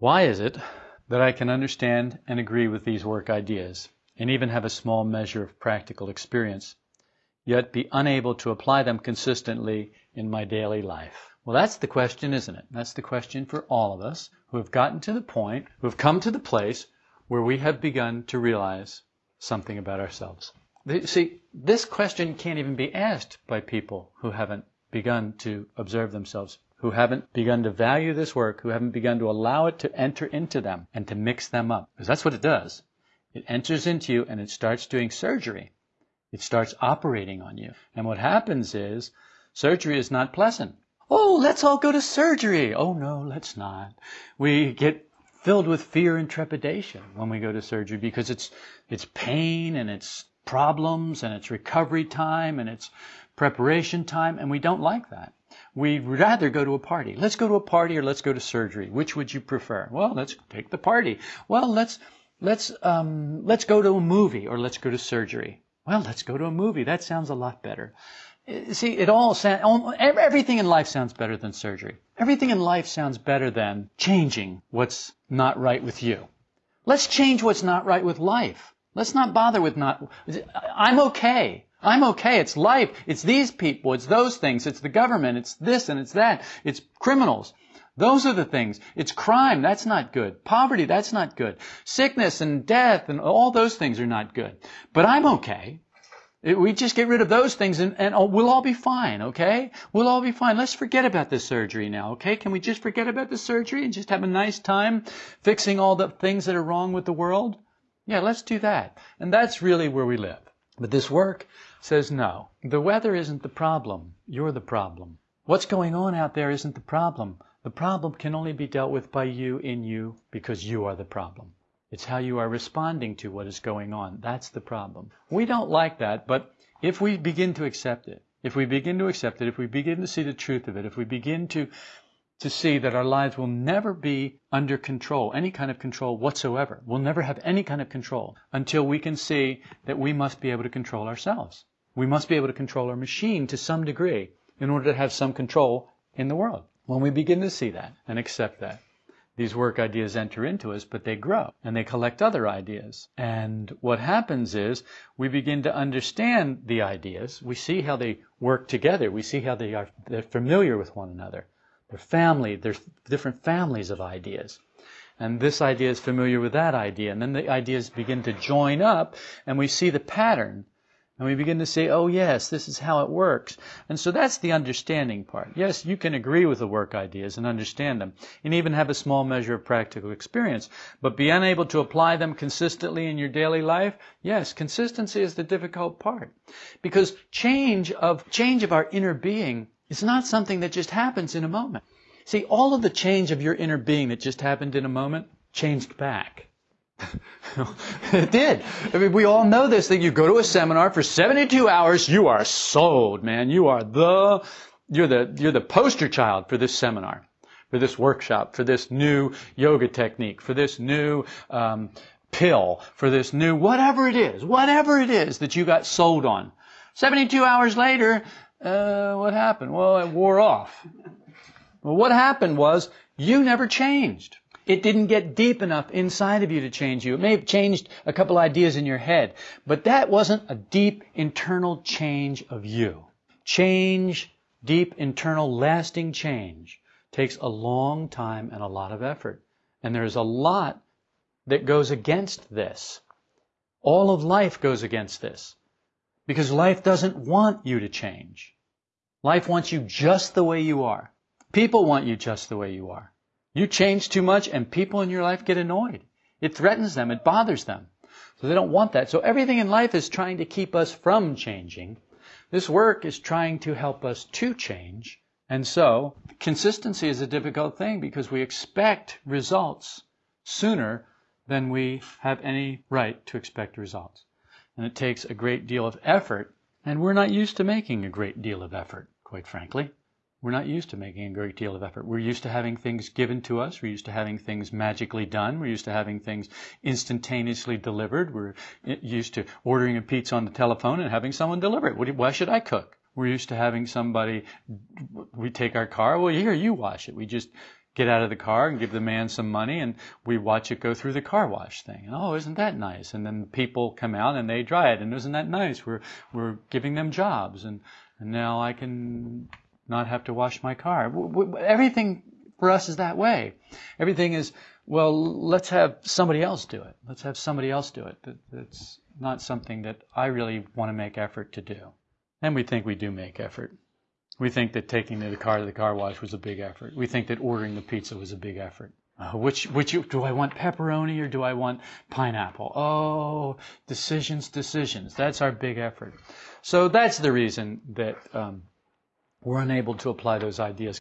Why is it that I can understand and agree with these work ideas, and even have a small measure of practical experience, yet be unable to apply them consistently in my daily life? Well, that's the question, isn't it? That's the question for all of us who have gotten to the point, who have come to the place where we have begun to realize something about ourselves. See, this question can't even be asked by people who haven't begun to observe themselves, who haven't begun to value this work, who haven't begun to allow it to enter into them and to mix them up. Because that's what it does. It enters into you and it starts doing surgery. It starts operating on you. And what happens is, surgery is not pleasant. Oh, let's all go to surgery. Oh no, let's not. We get filled with fear and trepidation when we go to surgery because it's, it's pain and it's problems and it's recovery time and it's preparation time and we don't like that. We'd rather go to a party. Let's go to a party or let's go to surgery. Which would you prefer? Well, let's take the party. Well, let's, let's, um, let's go to a movie or let's go to surgery. Well, let's go to a movie. That sounds a lot better. See, it all sounds, everything in life sounds better than surgery. Everything in life sounds better than changing what's not right with you. Let's change what's not right with life. Let's not bother with not, I'm okay. I'm okay. It's life. It's these people. It's those things. It's the government. It's this and it's that. It's criminals. Those are the things. It's crime. That's not good. Poverty. That's not good. Sickness and death and all those things are not good. But I'm okay. We just get rid of those things and, and oh, we'll all be fine, okay? We'll all be fine. Let's forget about the surgery now, okay? Can we just forget about the surgery and just have a nice time fixing all the things that are wrong with the world? Yeah, let's do that. And that's really where we live. But this work says no. The weather isn't the problem. You're the problem. What's going on out there isn't the problem. The problem can only be dealt with by you in you because you are the problem. It's how you are responding to what is going on. That's the problem. We don't like that, but if we begin to accept it, if we begin to accept it, if we begin to see the truth of it, if we begin to to see that our lives will never be under control, any kind of control whatsoever. We'll never have any kind of control until we can see that we must be able to control ourselves. We must be able to control our machine to some degree in order to have some control in the world. When we begin to see that and accept that, these work ideas enter into us, but they grow and they collect other ideas. And what happens is we begin to understand the ideas. We see how they work together. We see how they are they're familiar with one another. They're family. There's different families of ideas. And this idea is familiar with that idea. And then the ideas begin to join up and we see the pattern and we begin to say, oh yes, this is how it works. And so that's the understanding part. Yes, you can agree with the work ideas and understand them and even have a small measure of practical experience, but be unable to apply them consistently in your daily life? Yes, consistency is the difficult part. Because change of, change of our inner being is not something that just happens in a moment. See, all of the change of your inner being that just happened in a moment changed back. It did. I mean, we all know this, that you go to a seminar for 72 hours, you are sold, man. You are the, you're the, you're the poster child for this seminar, for this workshop, for this new yoga technique, for this new, um, pill, for this new, whatever it is, whatever it is that you got sold on. 72 hours later, uh, what happened? Well, it wore off. Well, what happened was you never changed. It didn't get deep enough inside of you to change you. It may have changed a couple ideas in your head, but that wasn't a deep internal change of you. Change, deep internal lasting change takes a long time and a lot of effort. And there's a lot that goes against this. All of life goes against this. Because life doesn't want you to change. Life wants you just the way you are. People want you just the way you are. You change too much and people in your life get annoyed. It threatens them. It bothers them. So they don't want that. So everything in life is trying to keep us from changing. This work is trying to help us to change. And so consistency is a difficult thing because we expect results sooner than we have any right to expect results. And it takes a great deal of effort, and we're not used to making a great deal of effort, quite frankly. We're not used to making a great deal of effort. We're used to having things given to us. We're used to having things magically done. We're used to having things instantaneously delivered. We're used to ordering a pizza on the telephone and having someone deliver it. Why should I cook? We're used to having somebody, we take our car, well, here, you wash it. We just get out of the car and give the man some money and we watch it go through the car wash thing. And oh, isn't that nice? And then people come out and they dry it and isn't that nice? We're, we're giving them jobs and, and now I can not have to wash my car. Everything for us is that way. Everything is, well, let's have somebody else do it. Let's have somebody else do it. That's not something that I really want to make effort to do. And we think we do make effort. We think that taking the car to the car wash was a big effort. We think that ordering the pizza was a big effort. Uh, which, which, do I want pepperoni or do I want pineapple? Oh, decisions, decisions. That's our big effort. So that's the reason that um, we're unable to apply those ideas